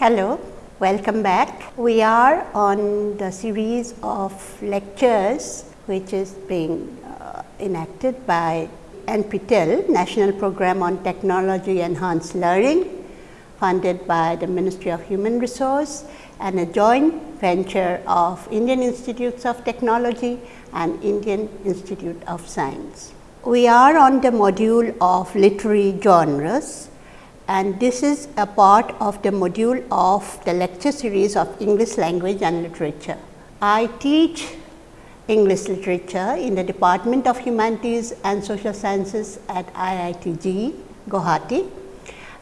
Hello, welcome back. We are on the series of lectures which is being uh, enacted by NPTEL, National Program on Technology Enhanced Learning, funded by the Ministry of Human Resource and a joint venture of Indian Institutes of Technology and Indian Institute of Science. We are on the module of literary genres and this is a part of the module of the lecture series of English language and literature. I teach English literature in the Department of Humanities and Social Sciences at IITG Guwahati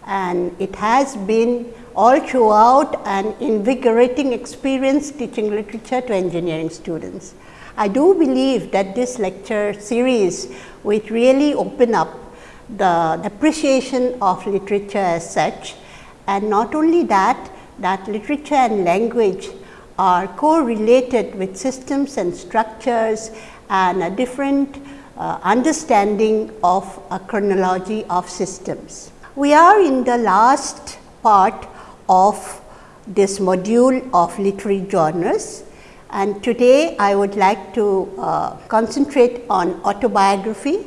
and it has been all throughout an invigorating experience teaching literature to engineering students. I do believe that this lecture series which really open up the appreciation of literature as such. And not only that, that literature and language are correlated with systems and structures and a different uh, understanding of a chronology of systems. We are in the last part of this module of literary genres and today I would like to uh, concentrate on autobiography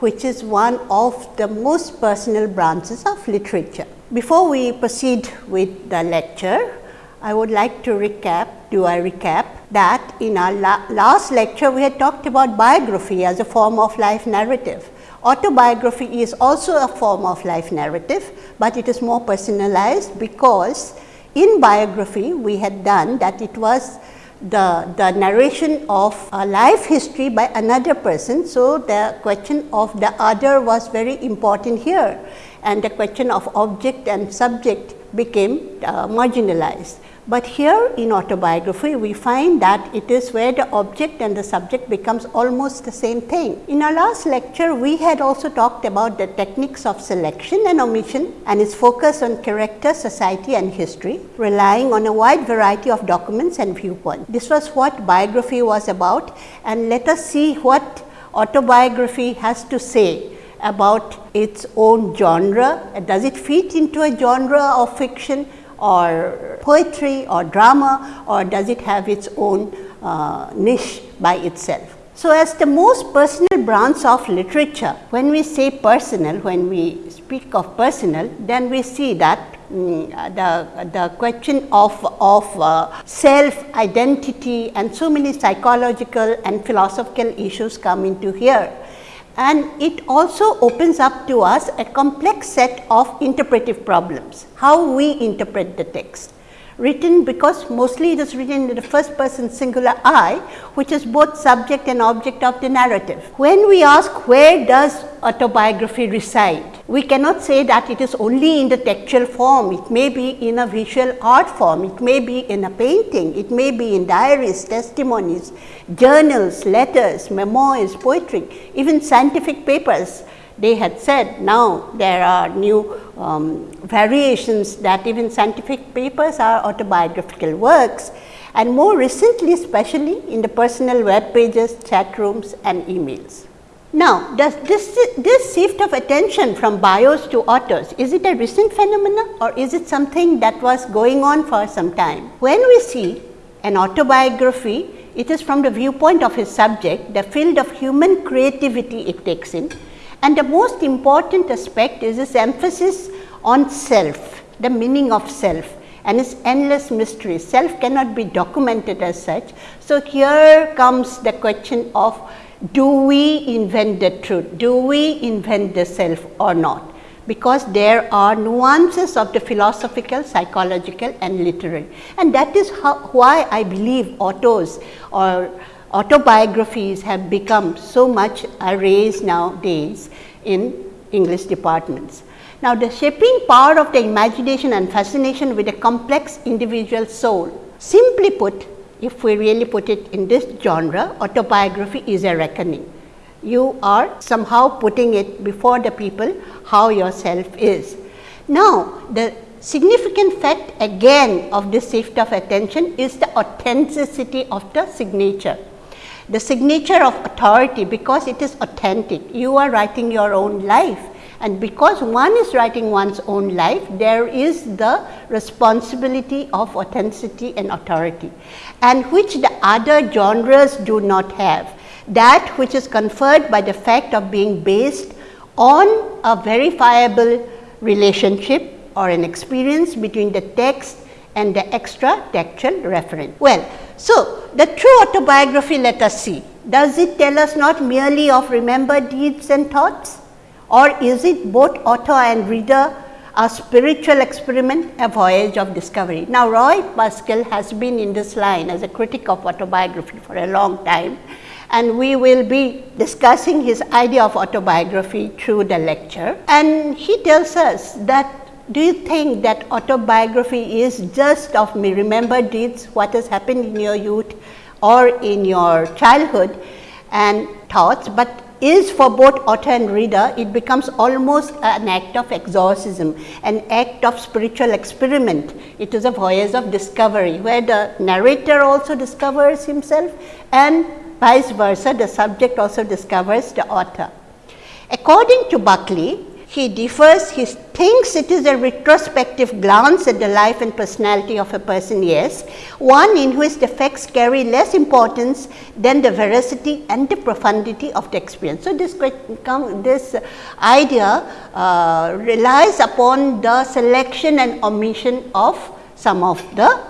which is one of the most personal branches of literature. Before we proceed with the lecture, I would like to recap, do I recap that in our la last lecture we had talked about biography as a form of life narrative. Autobiography is also a form of life narrative, but it is more personalized because in biography we had done that it was the, the narration of a life history by another person. So, the question of the other was very important here and the question of object and subject became uh, marginalized. But here in autobiography, we find that it is where the object and the subject becomes almost the same thing. In our last lecture, we had also talked about the techniques of selection and omission and its focus on character, society and history, relying on a wide variety of documents and viewpoints. This was what biography was about and let us see what autobiography has to say about its own genre. Does it fit into a genre of fiction or poetry or drama or does it have its own uh, niche by itself. So, as the most personal branch of literature, when we say personal, when we speak of personal, then we see that mm, the, the question of, of uh, self identity and so many psychological and philosophical issues come into here and it also opens up to us a complex set of interpretive problems, how we interpret the text written because mostly it is written in the first person singular I, which is both subject and object of the narrative. When we ask where does autobiography reside, we cannot say that it is only in the textual form, it may be in a visual art form, it may be in a painting, it may be in diaries, testimonies, journals, letters, memoirs, poetry, even scientific papers they had said now there are new um, variations that even scientific papers are autobiographical works and more recently especially in the personal web pages, chat rooms and emails. Now, does this, this shift of attention from bios to autos, is it a recent phenomenon or is it something that was going on for some time? When we see an autobiography, it is from the viewpoint of his subject, the field of human creativity it takes in and the most important aspect is this emphasis on self, the meaning of self and its endless mystery. Self cannot be documented as such. So, here comes the question of do we invent the truth, do we invent the self or not because there are nuances of the philosophical, psychological and literary. And that is how, why I believe autos or autobiographies have become so much a raised nowadays in English departments. Now, the shaping power of the imagination and fascination with a complex individual soul. Simply put, if we really put it in this genre, autobiography is a reckoning. You are somehow putting it before the people how yourself is. Now, the significant fact again of this shift of attention is the authenticity of the signature the signature of authority because it is authentic. You are writing your own life And because one is writing one's own life, there is the responsibility of authenticity and authority and which the other genres do not have. That which is conferred by the fact of being based on a verifiable relationship or an experience between the text and the extra textual reference. Well, so the true autobiography let us see. Does it tell us not merely of remembered deeds and thoughts or is it both author and reader a spiritual experiment, a voyage of discovery. Now, Roy Pascal has been in this line as a critic of autobiography for a long time and we will be discussing his idea of autobiography through the lecture. And he tells us that do you think that autobiography is just of me remember deeds what has happened in your youth or in your childhood and thoughts, but is for both author and reader, it becomes almost an act of exorcism, an act of spiritual experiment. It is a voyage of discovery, where the narrator also discovers himself and vice versa, the subject also discovers the author. According to Buckley, he differs, he thinks it is a retrospective glance at the life and personality of a person, yes, one in which the facts carry less importance than the veracity and the profundity of the experience. So, this, this idea uh, relies upon the selection and omission of some of the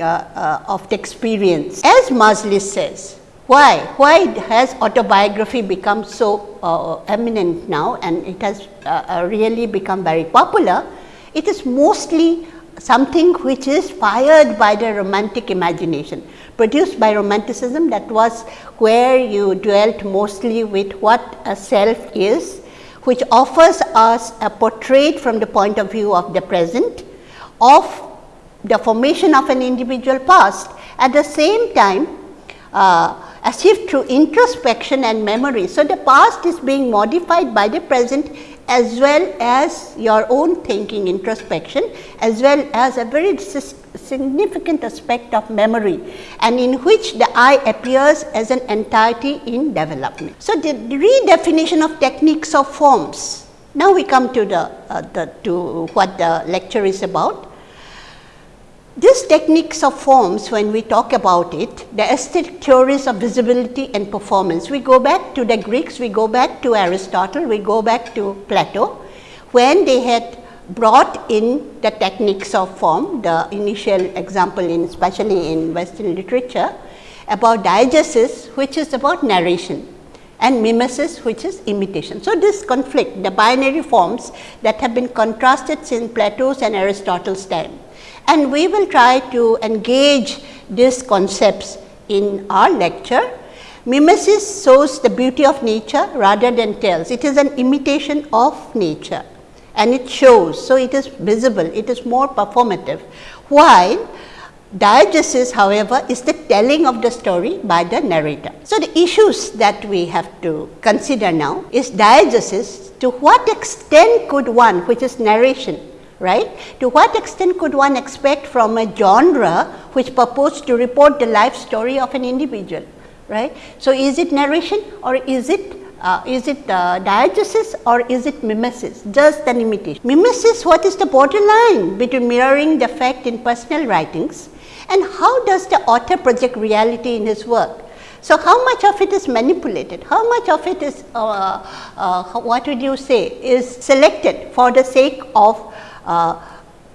uh, uh, of the experience. As Mosley says, why? Why has autobiography become so uh, eminent now and it has uh, uh, really become very popular? It is mostly something which is fired by the romantic imagination, produced by romanticism that was where you dwelt mostly with what a self is, which offers us a portrait from the point of view of the present of the formation of an individual past. At the same time, uh, as if through introspection and memory. So, the past is being modified by the present as well as your own thinking introspection as well as a very significant aspect of memory and in which the I appears as an entirety in development. So, the redefinition of techniques of forms. Now, we come to the, uh, the to what the lecture is about. These techniques of forms when we talk about it, the aesthetic theories of visibility and performance, we go back to the Greeks, we go back to Aristotle, we go back to Plato, when they had brought in the techniques of form, the initial example in especially in western literature about diegesis which is about narration and mimesis which is imitation. So, this conflict the binary forms that have been contrasted since Plato's and Aristotle's time and we will try to engage these concepts in our lecture. Mimesis shows the beauty of nature rather than tells. It is an imitation of nature and it shows. So, it is visible, it is more performative. While diegesis however, is the telling of the story by the narrator. So, the issues that we have to consider now is diegesis to what extent could one which is narration right. To what extent could one expect from a genre which purports to report the life story of an individual, right. So, is it narration or is it uh, is it uh, or is it mimesis, just an imitation. Mimesis, what is the borderline between mirroring the fact in personal writings and how does the author project reality in his work? So, how much of it is manipulated? How much of it is, uh, uh what would you say, is selected for the sake of uh,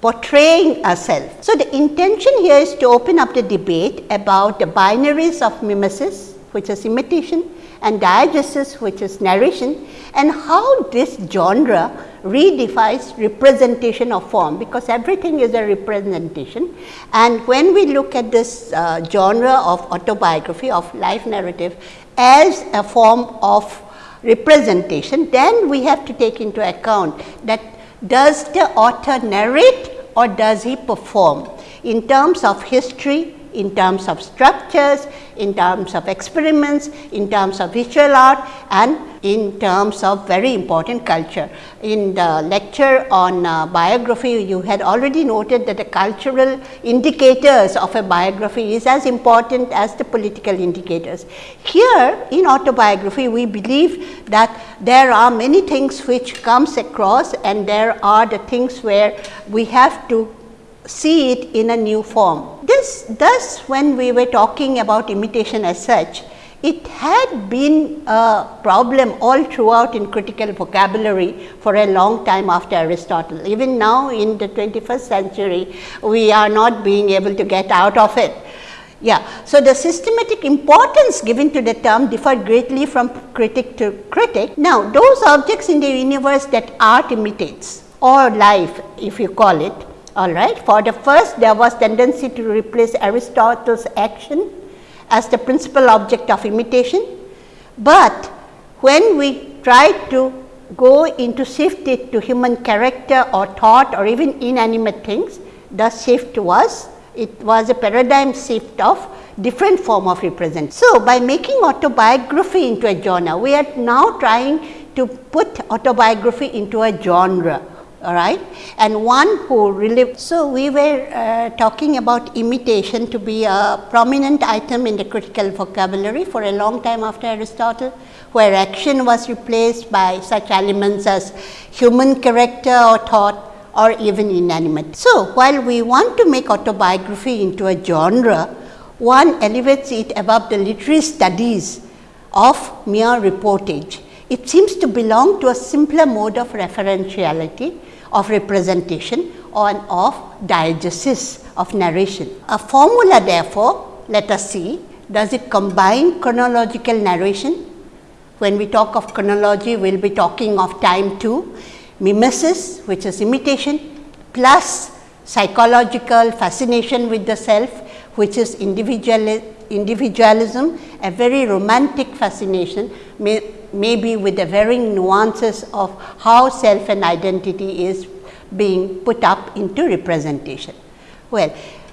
portraying ourselves. So, the intention here is to open up the debate about the binaries of mimesis which is imitation and diegesis which is narration and how this genre redefines representation of form because everything is a representation and when we look at this uh, genre of autobiography of life narrative as a form of representation then we have to take into account that does the author narrate or does he perform? In terms of history, in terms of structures, in terms of experiments, in terms of visual art and in terms of very important culture. In the lecture on uh, biography, you had already noted that the cultural indicators of a biography is as important as the political indicators. Here in autobiography, we believe that there are many things which comes across and there are the things where we have to see it in a new form. This thus when we were talking about imitation as such, it had been a problem all throughout in critical vocabulary for a long time after Aristotle. Even now in the 21st century, we are not being able to get out of it. Yeah. So, the systematic importance given to the term differed greatly from critic to critic. Now, those objects in the universe that art imitates or life if you call it all right. For the first there was tendency to replace Aristotle's action as the principal object of imitation, but when we try to go into shift it to human character or thought or even inanimate things, the shift was it was a paradigm shift of different form of represent. So, by making autobiography into a genre, we are now trying to put autobiography into a genre all right and one who really. So, we were uh, talking about imitation to be a prominent item in the critical vocabulary for a long time after Aristotle, where action was replaced by such elements as human character or thought or even inanimate. So, while we want to make autobiography into a genre, one elevates it above the literary studies of mere reportage. It seems to belong to a simpler mode of referentiality of representation and of diegesis of narration. A formula therefore, let us see does it combine chronological narration. When we talk of chronology, we will be talking of time too, mimesis which is imitation plus psychological fascination with the self which is individual, individualism, a very romantic fascination maybe with the varying nuances of how self and identity is being put up into representation. Well,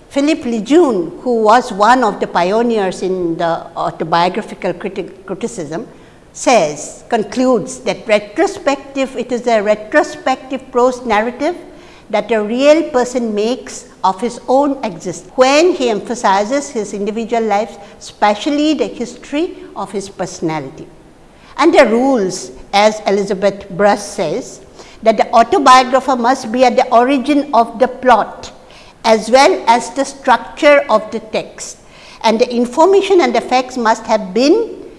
Philippe Lejeune, who was one of the pioneers in the autobiographical criti criticism, says, concludes that retrospective, it is a retrospective prose narrative that a real person makes of his own existence when he emphasizes his individual life, especially the history of his personality and the rules as Elizabeth Bruss says that the autobiographer must be at the origin of the plot as well as the structure of the text and the information and the facts must have been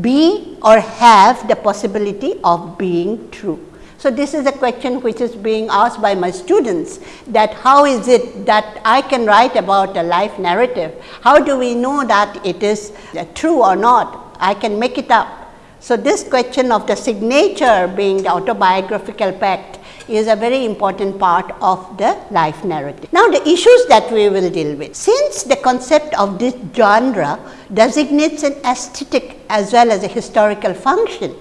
be or have the possibility of being true. So, this is a question which is being asked by my students that how is it that I can write about a life narrative? How do we know that it is uh, true or not? I can make it up so, this question of the signature being the autobiographical pact is a very important part of the life narrative. Now, the issues that we will deal with. Since the concept of this genre designates an aesthetic as well as a historical function,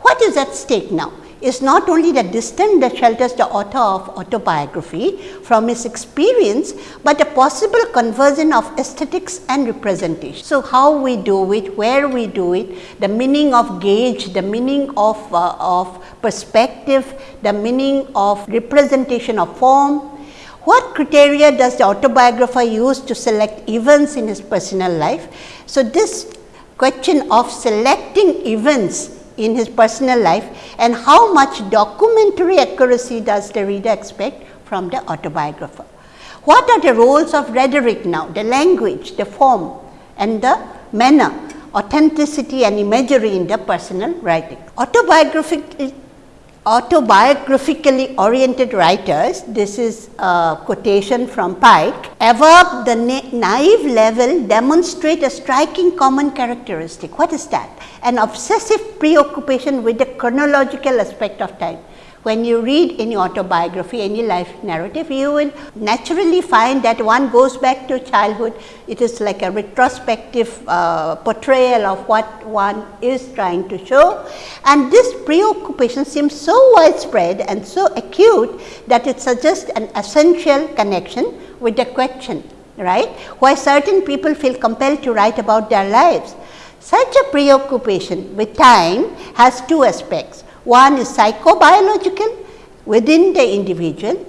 what is at stake now? Is not only the distance that shelters the author of autobiography from his experience, but a possible conversion of aesthetics and representation. So, how we do it, where we do it, the meaning of gauge, the meaning of, uh, of perspective, the meaning of representation of form, what criteria does the autobiographer use to select events in his personal life? So, this question of selecting events in his personal life and how much documentary accuracy does the reader expect from the autobiographer. What are the roles of rhetoric now, the language, the form and the manner, authenticity and imagery in the personal writing. Autobiographical autobiographically oriented writers, this is a quotation from Pike, above the na naive level demonstrate a striking common characteristic. What is that? An obsessive preoccupation with the chronological aspect of time when you read any autobiography, any life narrative, you will naturally find that one goes back to childhood. It is like a retrospective uh, portrayal of what one is trying to show. And this preoccupation seems so widespread and so acute that it suggests an essential connection with the question, right? Why certain people feel compelled to write about their lives Such a preoccupation with time has two aspects. One is psychobiological within the individual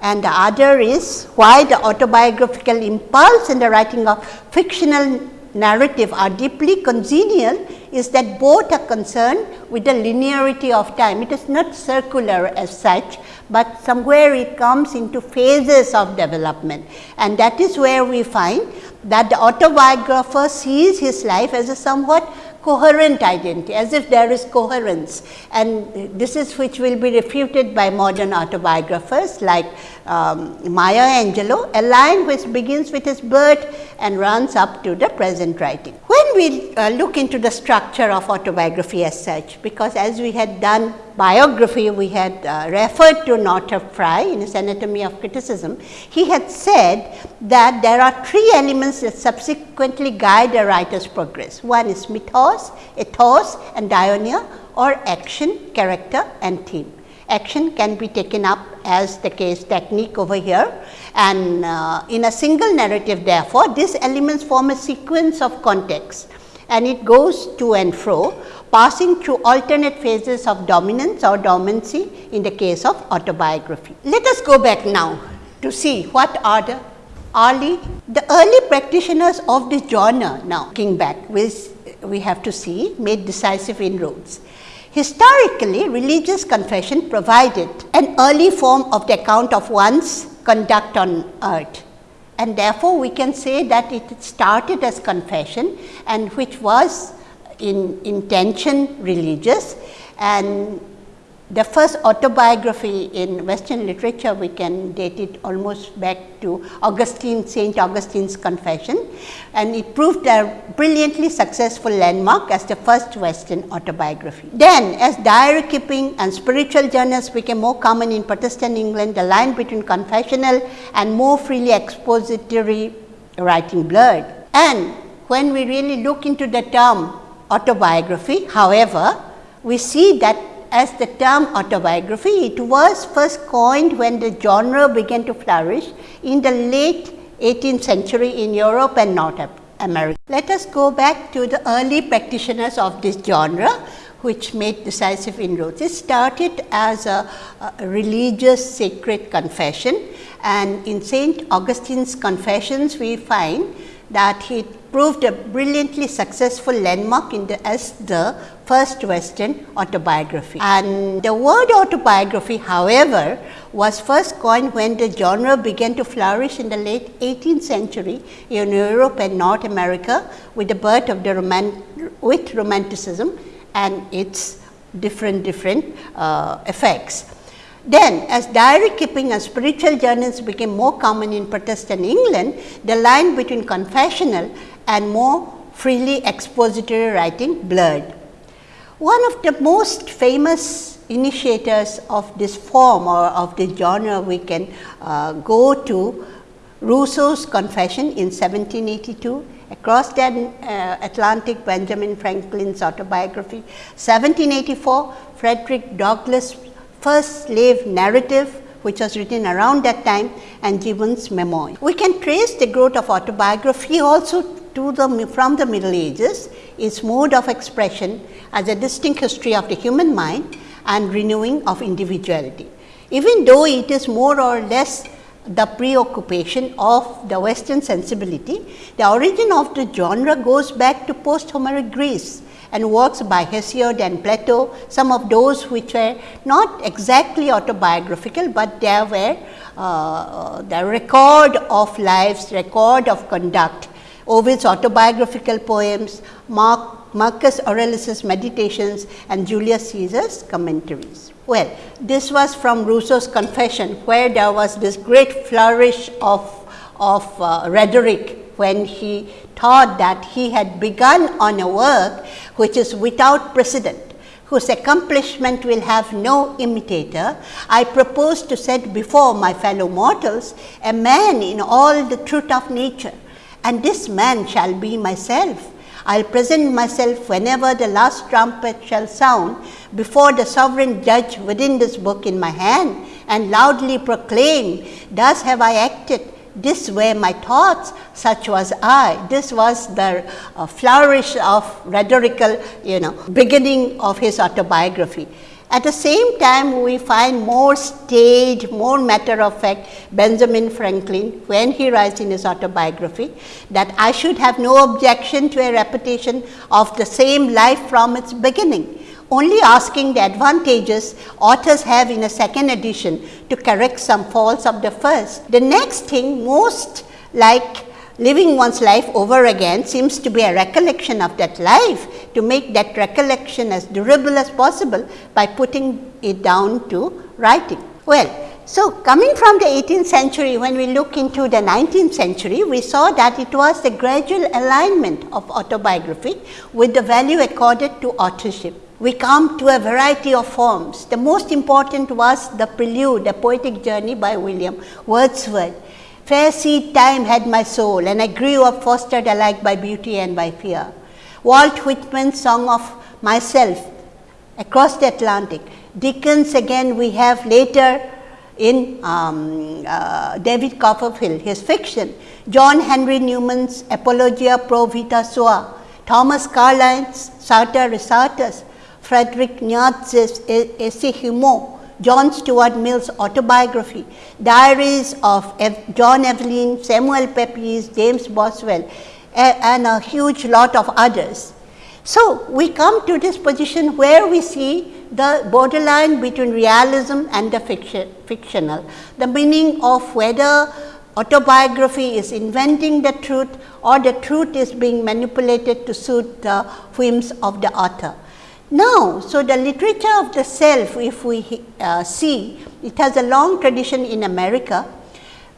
and the other is why the autobiographical impulse and the writing of fictional narrative are deeply congenial is that both are concerned with the linearity of time. It is not circular as such, but somewhere it comes into phases of development and that is where we find that the autobiographer sees his life as a somewhat coherent identity as if there is coherence and this is which will be refuted by modern autobiographers like um, Maya Angelou, a line which begins with his birth and runs up to the present writing. When we uh, look into the structure of autobiography as such, because as we had done biography, we had uh, referred to Northrop Frye in his Anatomy of Criticism, he had said that there are three elements that subsequently guide a writer's progress. One is mythos, ethos and dianoia or action, character and theme. Action can be taken up as the case technique over here. And uh, in a single narrative therefore, these elements form a sequence of context. And it goes to and fro passing through alternate phases of dominance or dormancy in the case of autobiography. Let us go back now to see what are the early, the early practitioners of this genre now. Looking back which we have to see made decisive inroads. Historically, religious confession provided an early form of the account of one's conduct on earth and therefore, we can say that it started as confession and which was in intention religious and the first autobiography in western literature we can date it almost back to Augustine Saint Augustine's confession and it proved a brilliantly successful landmark as the first western autobiography. Then as diary keeping and spiritual journals became more common in Protestant England the line between confessional and more freely expository writing blurred and when we really look into the term autobiography however we see that as the term autobiography, it was first coined when the genre began to flourish in the late 18th century in Europe and North America. Let us go back to the early practitioners of this genre which made decisive inroads. It started as a, a religious sacred confession and in St. Augustine's confessions we find that he proved a brilliantly successful landmark in the, as the first western autobiography. And the word autobiography however, was first coined when the genre began to flourish in the late 18th century in Europe and North America with the birth of the roman with romanticism and its different different uh, effects. Then as diary keeping and spiritual journals became more common in Protestant England, the line between confessional and more freely expository writing blurred. One of the most famous initiators of this form or of this genre we can uh, go to Rousseau's confession in 1782, across the uh, Atlantic Benjamin Franklin's autobiography, 1784 Frederick Douglass first slave narrative which was written around that time and Gibbon's memoir. We can trace the growth of autobiography also to the from the middle ages, its mode of expression as a distinct history of the human mind and renewing of individuality. Even though it is more or less the preoccupation of the western sensibility, the origin of the genre goes back to post Homeric Greece and works by Hesiod and Plato, some of those which were not exactly autobiographical, but there were uh, the record of lives, record of conduct, Ovid's autobiographical poems, Mark, Marcus Aurelius's meditations and Julius Caesar's commentaries. Well, this was from Rousseau's confession where there was this great flourish of, of uh, rhetoric when he thought that he had begun on a work which is without precedent, whose accomplishment will have no imitator, I propose to set before my fellow mortals a man in all the truth of nature, and this man shall be myself. I will present myself whenever the last trumpet shall sound before the sovereign judge within this book in my hand and loudly proclaim, thus have I acted this were my thoughts, such was I. This was the uh, flourish of rhetorical, you know, beginning of his autobiography. At the same time, we find more stage, more matter of fact Benjamin Franklin when he writes in his autobiography that I should have no objection to a repetition of the same life from its beginning only asking the advantages authors have in a second edition to correct some faults of the first. The next thing most like living one's life over again seems to be a recollection of that life to make that recollection as durable as possible by putting it down to writing. Well, so coming from the 18th century when we look into the 19th century we saw that it was the gradual alignment of autobiography with the value accorded to authorship. We come to a variety of forms. The most important was the prelude, a poetic journey by William Wordsworth Fair seed time had my soul, and I grew up fostered alike by beauty and by fear. Walt Whitman's song of myself across the Atlantic. Dickens again we have later in um, uh, David Copperfield, his fiction. John Henry Newman's Apologia pro vita sua. Thomas Carlyle's Sartor Resartus. Frederick Nietzsche's Ecce Homo. John Stuart Mill's autobiography, diaries of Ev John Evelyn, Samuel Pepys, James Boswell and a huge lot of others. So, we come to this position where we see the borderline between realism and the fiction, fictional, the meaning of whether autobiography is inventing the truth or the truth is being manipulated to suit the whims of the author. Now, so the literature of the self if we uh, see it has a long tradition in America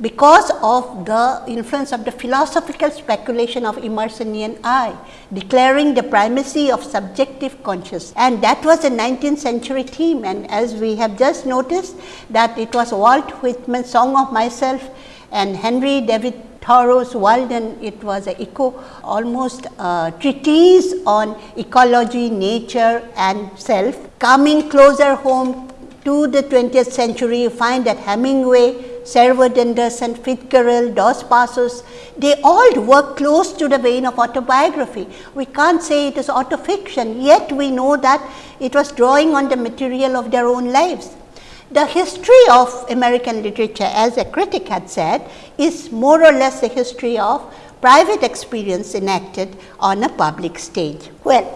because of the influence of the philosophical speculation of Emersonian I, declaring the primacy of subjective consciousness and that was a 19th century theme. And as we have just noticed that it was Walt Whitman's song of myself and Henry David Thoreau's Walden, it was a eco almost a treatise on ecology, nature and self. Coming closer home to the 20th century, you find that Hemingway, Sherwood Anderson, Fitzgerald, Dos Passos, they all work close to the vein of autobiography. We can't say it is autofiction, yet we know that it was drawing on the material of their own lives. The history of American literature as a critic had said is more or less a history of private experience enacted on a public stage. Well,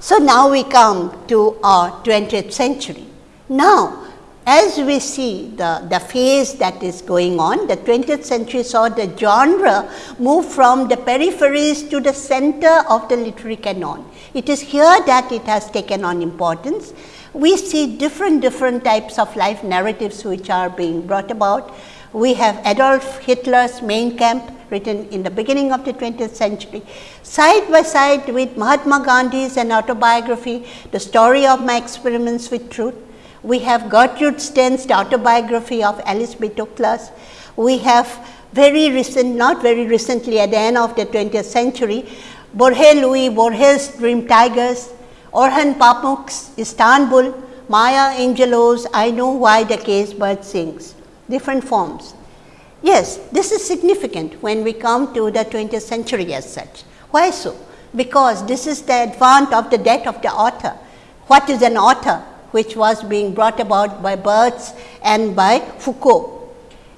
so now we come to our 20th century. Now, as we see the, the phase that is going on, the 20th century saw the genre move from the peripheries to the center of the literary canon. It is here that it has taken on importance we see different different types of life narratives which are being brought about. We have Adolf Hitler's Mein Kampf written in the beginning of the 20th century, side by side with Mahatma Gandhi's an autobiography, the story of my experiments with truth. We have Gertrude Stein's autobiography of Alice B. Toklas. We have very recent, not very recently at the end of the 20th century, Jorge Luis Borges' Dream Tigers, Orhan Pamuk's Istanbul, Maya Angelou's I Know Why the Caged Bird Sings, different forms. Yes, this is significant when we come to the 20th century as such. Why so? Because this is the advent of the death of the author. What is an author? Which was being brought about by Barthes and by Foucault.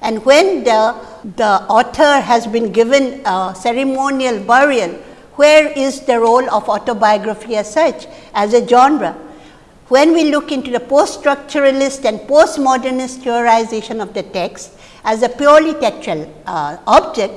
And when the, the author has been given a ceremonial burial, where is the role of autobiography as such as a genre? When we look into the post-structuralist and postmodernist theorization of the text as a purely textual uh, object,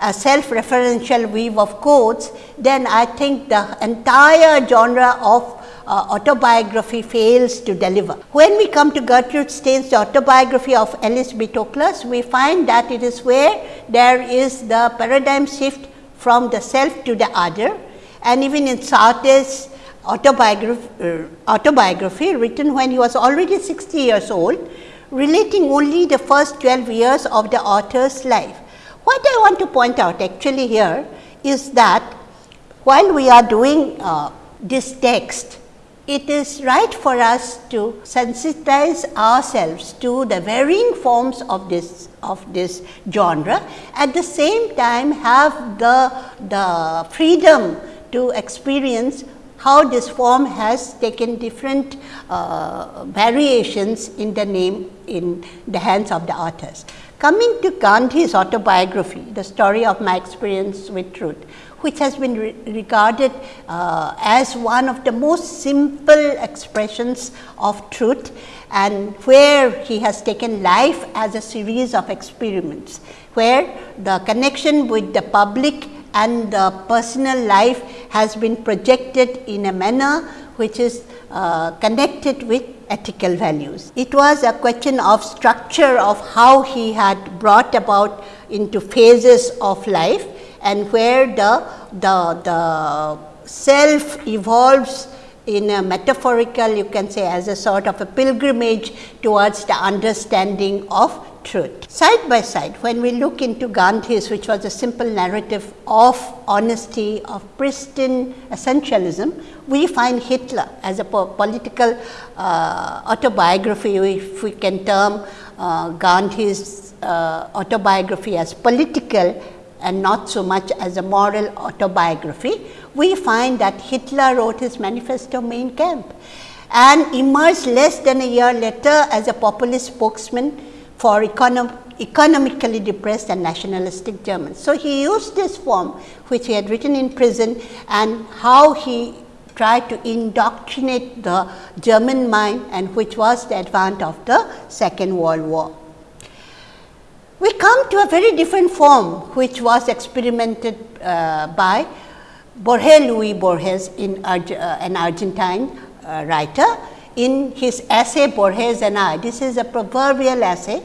a self-referential weave of codes, then I think the entire genre of uh, autobiography fails to deliver. When we come to Gertrude Stein's autobiography of Alice B. Toklas, we find that it is where there is the paradigm shift from the self to the other and even in Sartre's autobiography, uh, autobiography written when he was already 60 years old, relating only the first 12 years of the author's life. What I want to point out actually here is that while we are doing uh, this text it is right for us to sensitize ourselves to the varying forms of this of this genre. At the same time have the, the freedom to experience how this form has taken different uh, variations in the name in the hands of the authors. Coming to Gandhi's autobiography, the story of my experience with truth, which has been re regarded uh, as one of the most simple expressions of truth and where he has taken life as a series of experiments, where the connection with the public and the personal life has been projected in a manner which is uh, connected with ethical values. It was a question of structure of how he had brought about into phases of life and where the, the, the self evolves in a metaphorical you can say as a sort of a pilgrimage towards the understanding of truth. Side by side, when we look into Gandhi's, which was a simple narrative of honesty, of pristine essentialism, we find Hitler as a po political uh, autobiography, if we can term uh, Gandhi's uh, autobiography as political and not so much as a moral autobiography, we find that Hitler wrote his manifesto Mein Kampf and emerged less than a year later as a populist spokesman for econom economically depressed and nationalistic Germans. So, he used this form which he had written in prison and how he tried to indoctrinate the German mind and which was the advance of the second world war. We come to a very different form which was experimented uh, by Jorge Luis Borges in uh, an Argentine uh, writer in his essay Borges and I. This is a proverbial essay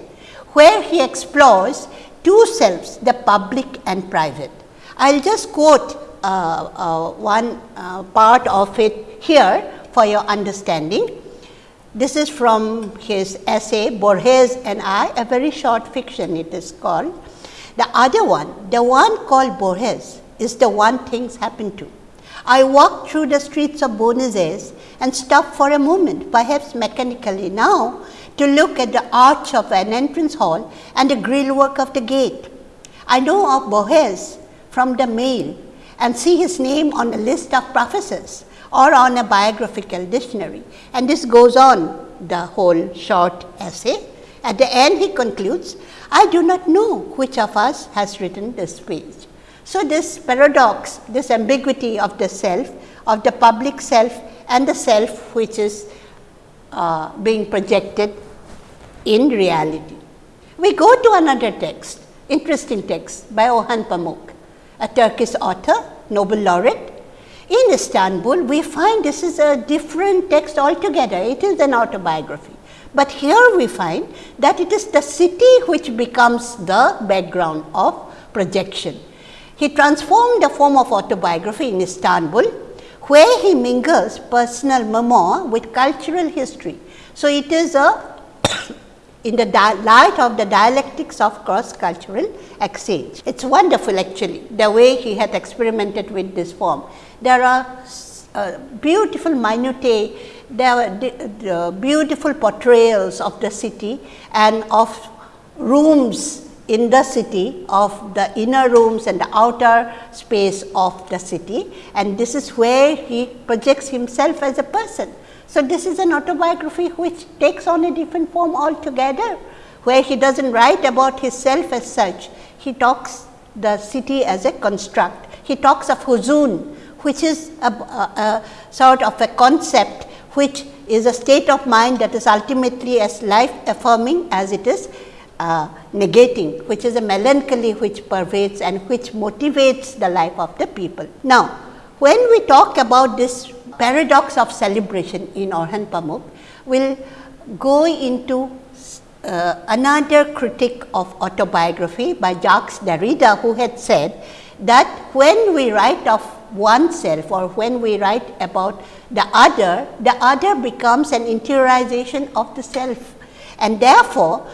where he explores two selves, the public and private. I will just quote uh, uh, one uh, part of it here for your understanding. This is from his essay Borges and I, a very short fiction it is called. The other one, the one called Borges is the one things happen to. I walked through the streets of Buenos Aires and stopped for a moment, perhaps mechanically now, to look at the arch of an entrance hall and the grill work of the gate. I know of Borges from the mail and see his name on the list of professors or on a biographical dictionary and this goes on the whole short essay. At the end he concludes, I do not know which of us has written this page. So, this paradox, this ambiguity of the self, of the public self and the self which is uh, being projected in reality. We go to another text, interesting text by Orhan Pamuk, a Turkish author, Nobel laureate. In Istanbul, we find this is a different text altogether, it is an autobiography. But here we find that it is the city which becomes the background of projection. He transformed the form of autobiography in Istanbul, where he mingles personal memoir with cultural history. So, it is a in the light of the dialectics of cross cultural exchange. It is wonderful actually the way he had experimented with this form. There are uh, beautiful minutiae, there are the beautiful portrayals of the city and of rooms in the city of the inner rooms and the outer space of the city and this is where he projects himself as a person. So, this is an autobiography which takes on a different form altogether, where he does not write about his self as such, he talks the city as a construct. He talks of huzun, which is a, a, a sort of a concept which is a state of mind that is ultimately as life affirming as it is uh, negating, which is a melancholy which pervades and which motivates the life of the people. Now, when we talk about this paradox of celebration in Orhan Pamuk we will go into uh, another critique of autobiography by Jacques Derrida who had said that when we write of oneself or when we write about the other, the other becomes an interiorization of the self and therefore,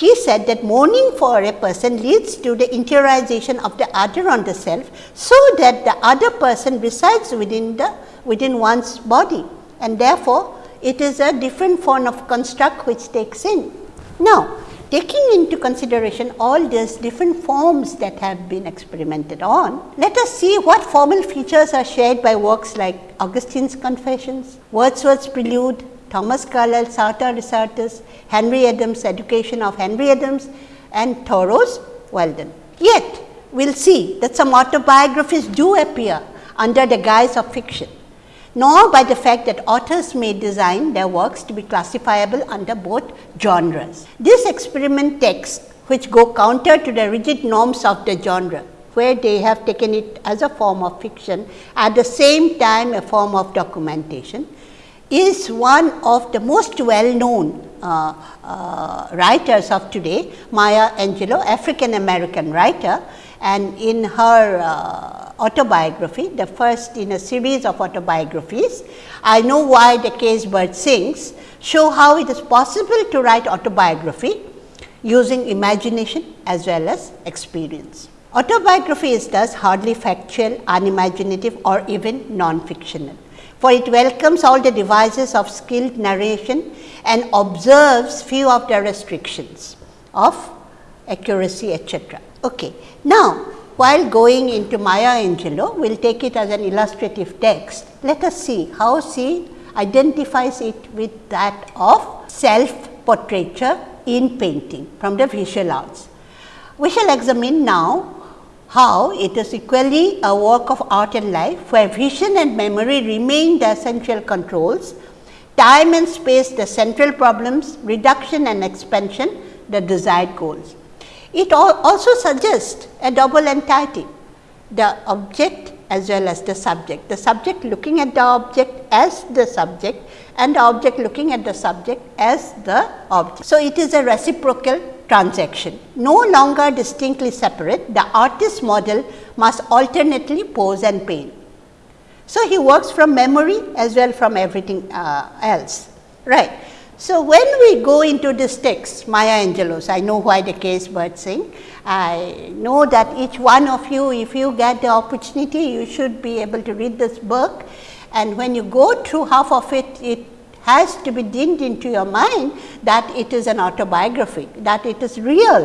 he said that mourning for a person leads to the interiorization of the other on the self, so that the other person resides within the within one's body and therefore, it is a different form of construct which takes in. Now, taking into consideration all these different forms that have been experimented on, let us see what formal features are shared by works like Augustine's Confessions, Wordsworth's Prelude, Thomas Carlyle, Sartor Resartus, Henry Adams' Education of Henry Adams and Thoreau's Walden. Yet, we will see that some autobiographies do appear under the guise of fiction nor by the fact that authors may design their works to be classifiable under both genres. This experiment texts which go counter to the rigid norms of the genre, where they have taken it as a form of fiction, at the same time a form of documentation, is one of the most well known uh, uh, writers of today, Maya Angelou, African American writer and in her uh, autobiography, the first in a series of autobiographies, I know why the caged bird sings, show how it is possible to write autobiography using imagination as well as experience. Autobiography is thus hardly factual, unimaginative or even non-fictional, for it welcomes all the devices of skilled narration and observes few of the restrictions of accuracy etc. Okay. Now, while going into Maya Angelou, we will take it as an illustrative text. Let us see how she identifies it with that of self portraiture in painting from the visual arts. We shall examine now how it is equally a work of art and life, where vision and memory remain the essential controls, time and space the central problems, reduction and expansion the desired goals. It also suggests a double entity, the object as well as the subject. The subject looking at the object as the subject and the object looking at the subject as the object. So, it is a reciprocal transaction. No longer distinctly separate, the artist model must alternately pose and paint. So, he works from memory as well from everything uh, else, right. So, when we go into this text Maya Angelou's, I know why the caged bird sing. I know that each one of you if you get the opportunity you should be able to read this book and when you go through half of it, it has to be dinned into your mind that it is an autobiography, that it is real,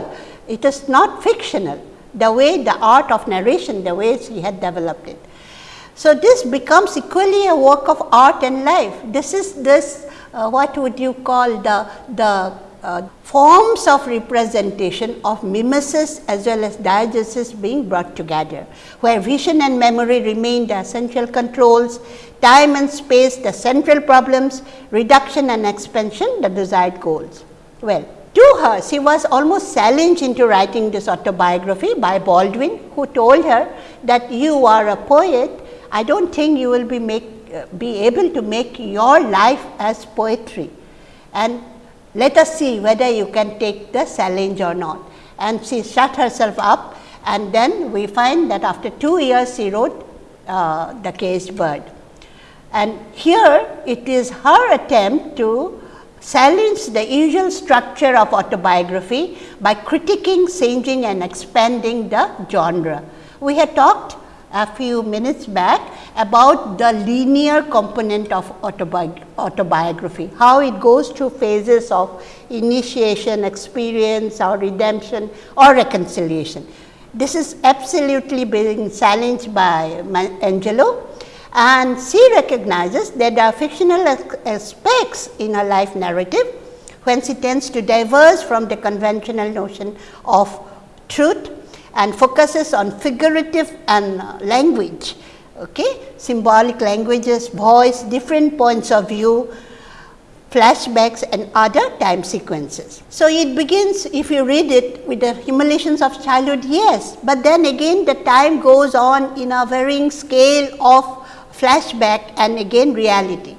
it is not fictional, the way the art of narration, the way he had developed it. So, this becomes equally a work of art and life. This is this uh, what would you call the, the uh, forms of representation of mimesis as well as diegesis being brought together, where vision and memory remain the essential controls, time and space the central problems, reduction and expansion the desired goals. Well, to her, she was almost challenged into writing this autobiography by Baldwin, who told her that you are a poet, I do not think you will be make, be able to make your life as poetry and let us see whether you can take the challenge or not. And she shut herself up and then we find that after 2 years she wrote uh, The Caged Bird. And here it is her attempt to challenge the usual structure of autobiography by critiquing, changing and expanding the genre. We had talked a few minutes back about the linear component of autobi autobiography, how it goes through phases of initiation, experience or redemption or reconciliation. This is absolutely being challenged by Angelou and she recognizes that there are fictional aspects in her life narrative when she tends to diverge from the conventional notion of truth and focuses on figurative and uh, language, okay? symbolic languages, voice, different points of view, flashbacks and other time sequences. So, it begins if you read it with the humiliations of childhood, yes, but then again the time goes on in a varying scale of flashback and again reality.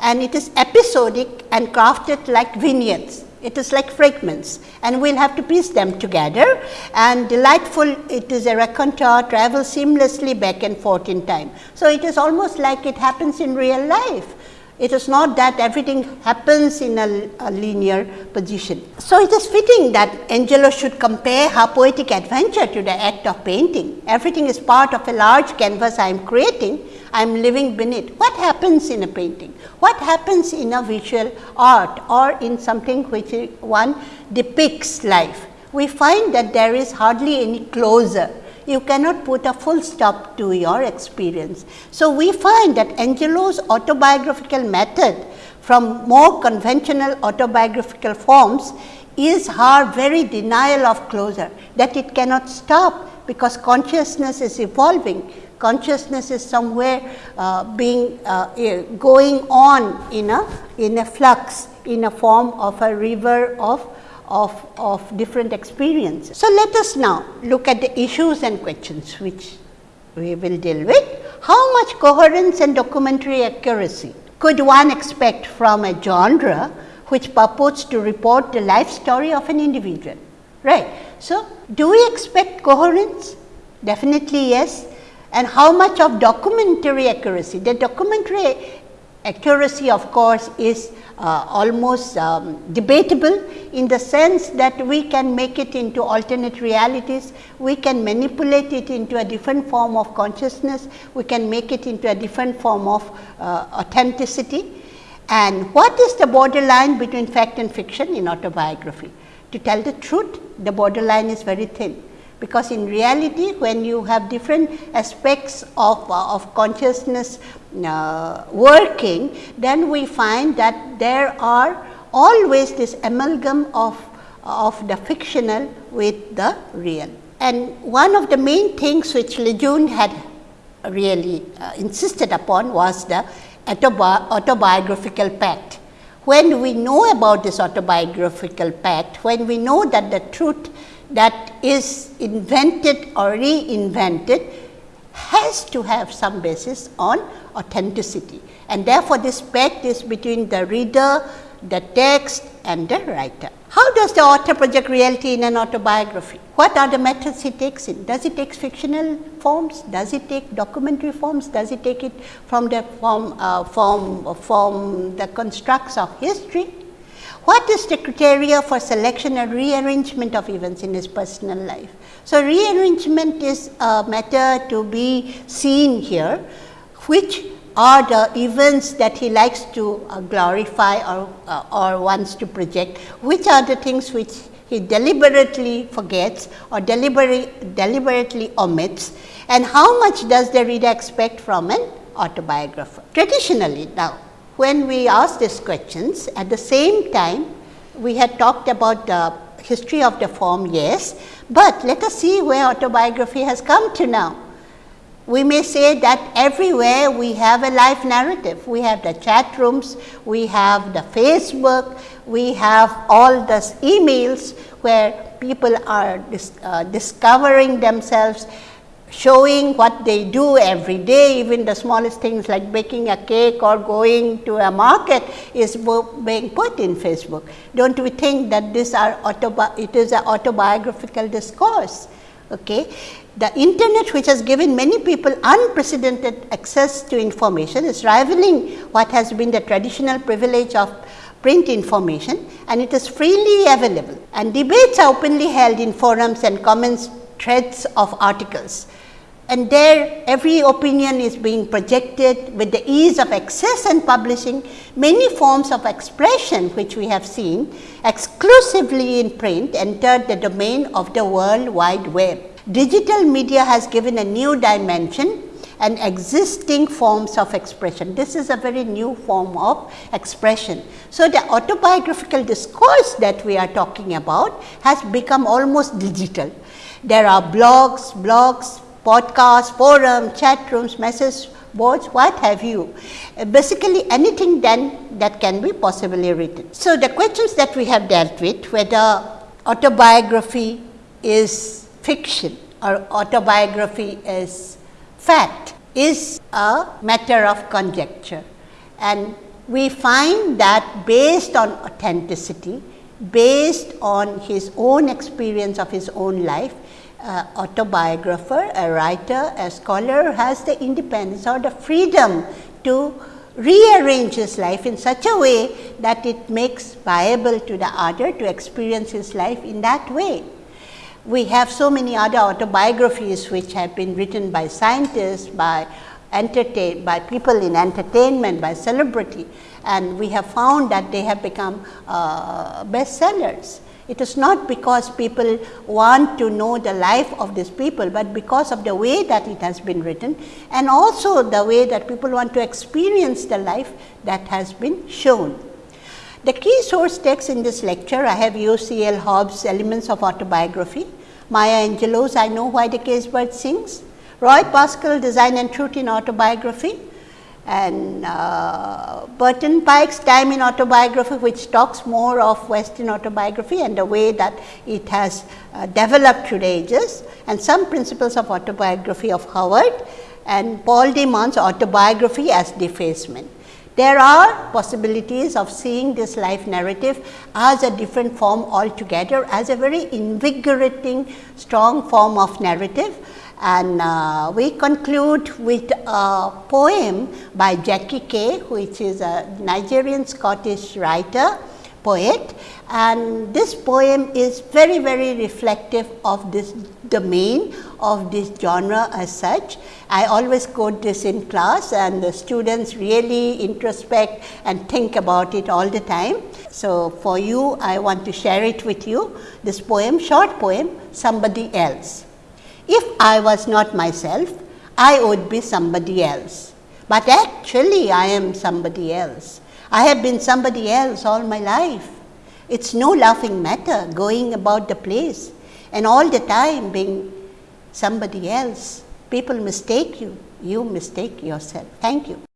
And it is episodic and crafted like vignettes it is like fragments and we will have to piece them together and delightful it is a raconteur travels seamlessly back and forth in time. So, it is almost like it happens in real life. It is not that everything happens in a, a linear position. So, it is fitting that Angelou should compare her poetic adventure to the act of painting. Everything is part of a large canvas I am creating. I am living beneath. What happens in a painting? What happens in a visual art or in something which one depicts life? We find that there is hardly any closure. You cannot put a full stop to your experience. So, we find that Angelou's autobiographical method from more conventional autobiographical forms is her very denial of closure that it cannot stop because consciousness is evolving, consciousness is somewhere uh, being uh, going on in a in a flux in a form of a river of of, of different experiences. So, let us now look at the issues and questions which we will deal with. How much coherence and documentary accuracy could one expect from a genre which purports to report the life story of an individual? right. So, do we expect coherence? Definitely yes. And how much of documentary accuracy? The documentary accuracy of course is uh, almost um, debatable in the sense that we can make it into alternate realities, we can manipulate it into a different form of consciousness, we can make it into a different form of uh, authenticity. And what is the borderline between fact and fiction in autobiography? To tell the truth, the borderline is very thin, because in reality when you have different aspects of, uh, of consciousness uh, working, then we find that there are always this amalgam of, of the fictional with the real. And one of the main things which Lejeune had really uh, insisted upon was the autobi autobiographical pact when we know about this autobiographical pact, when we know that the truth that is invented or reinvented has to have some basis on authenticity. And therefore, this pact is between the reader, the text and the writer. How does the author project reality in an autobiography? What are the methods he takes in? Does he take fictional forms? Does it take documentary forms? Does it take it from the form, uh, form, from the constructs of history? What is the criteria for selection and rearrangement of events in his personal life? So, rearrangement is a matter to be seen here, which are the events that he likes to uh, glorify or, uh, or wants to project, which are the things which he deliberately forgets or deliberately, deliberately omits and how much does the reader expect from an autobiographer. Traditionally now, when we ask these questions at the same time we had talked about the history of the form yes, but let us see where autobiography has come to now we may say that everywhere we have a life narrative. We have the chat rooms, we have the Facebook, we have all the emails where people are dis, uh, discovering themselves, showing what they do every day, even the smallest things like baking a cake or going to a market is being put in Facebook. Don't we think that this are it is an autobiographical discourse? Okay. The internet which has given many people unprecedented access to information is rivaling what has been the traditional privilege of print information and it is freely available and debates are openly held in forums and comments threads of articles. And there every opinion is being projected with the ease of access and publishing many forms of expression which we have seen exclusively in print entered the domain of the world wide web. Digital media has given a new dimension and existing forms of expression. This is a very new form of expression. So, the autobiographical discourse that we are talking about has become almost digital. There are blogs, blogs, podcasts, forums, chat rooms, message boards, what have you. Basically, anything then that can be possibly written. So, the questions that we have dealt with whether autobiography is fiction or autobiography is fact is a matter of conjecture. And we find that based on authenticity, based on his own experience of his own life, uh, autobiographer, a writer, a scholar has the independence or the freedom to rearrange his life in such a way that it makes viable to the other to experience his life in that way. We have so many other autobiographies which have been written by scientists, by entertained by people in entertainment, by celebrity and we have found that they have become uh, bestsellers. It is not because people want to know the life of these people, but because of the way that it has been written and also the way that people want to experience the life that has been shown. The key source text in this lecture, I have used C. L. Hobbes' Elements of Autobiography, Maya Angelou's I Know Why the Caged Bird Sings, Roy Pascal, Design and Truth in Autobiography, and uh, Burton Pike's Time in Autobiography, which talks more of Western autobiography and the way that it has uh, developed through ages, and some principles of autobiography of Howarth, and Paul de Man's autobiography as defacement. There are possibilities of seeing this life narrative as a different form altogether, as a very invigorating, strong form of narrative. And uh, we conclude with a poem by Jackie Kay, which is a Nigerian Scottish writer, poet. And this poem is very, very reflective of this domain of this genre as such. I always quote this in class and the students really introspect and think about it all the time. So, for you I want to share it with you this poem, short poem, Somebody Else. If I was not myself, I would be somebody else. But actually, I am somebody else. I have been somebody else all my life. It's no laughing matter going about the place and all the time being somebody else. People mistake you, you mistake yourself. Thank you.